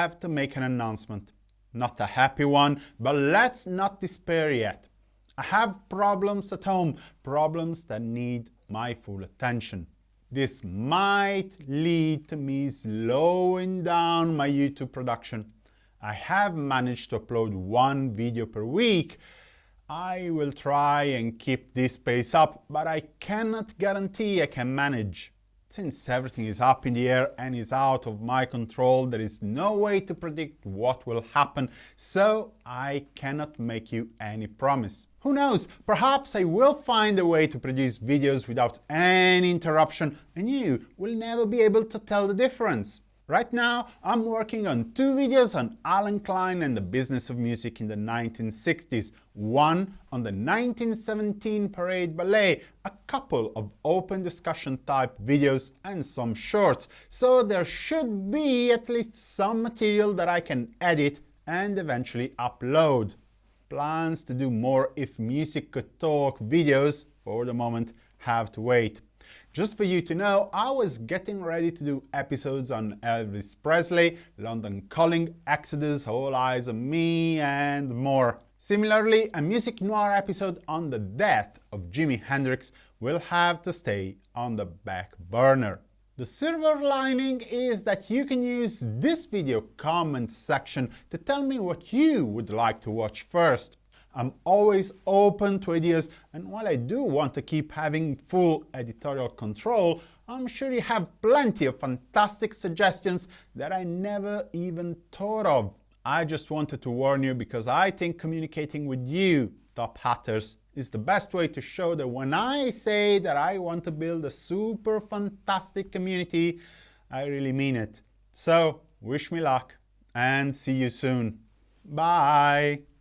have to make an announcement. Not a happy one, but let's not despair yet. I have problems at home, problems that need my full attention. This might lead to me slowing down my YouTube production. I have managed to upload one video per week. I will try and keep this pace up, but I cannot guarantee I can manage. Since everything is up in the air and is out of my control, there is no way to predict what will happen, so I cannot make you any promise. Who knows, perhaps I will find a way to produce videos without any interruption and you will never be able to tell the difference. Right now, I'm working on two videos on Allen Klein and the business of music in the 1960s, one on the 1917 Parade Ballet, a couple of open discussion type videos and some shorts, so there should be at least some material that I can edit and eventually upload. Plans to do more If Music Could Talk videos, for the moment, have to wait. Just for you to know, I was getting ready to do episodes on Elvis Presley, London Calling, Exodus, All Eyez on Me and more. Similarly, a music noir episode on the death of Jimi Hendrix will have to stay on the back burner. The silver lining is that you can use this video comment section to tell me what you would like to watch first. I'm always open to ideas, and while I do want to keep having full editorial control, I'm sure you have plenty of fantastic suggestions that I never even thought of. I just wanted to warn you because I think communicating with you, top hatters, is the best way to show that when I say that I want to build a super fantastic community, I really mean it. So, wish me luck and see you soon. Bye!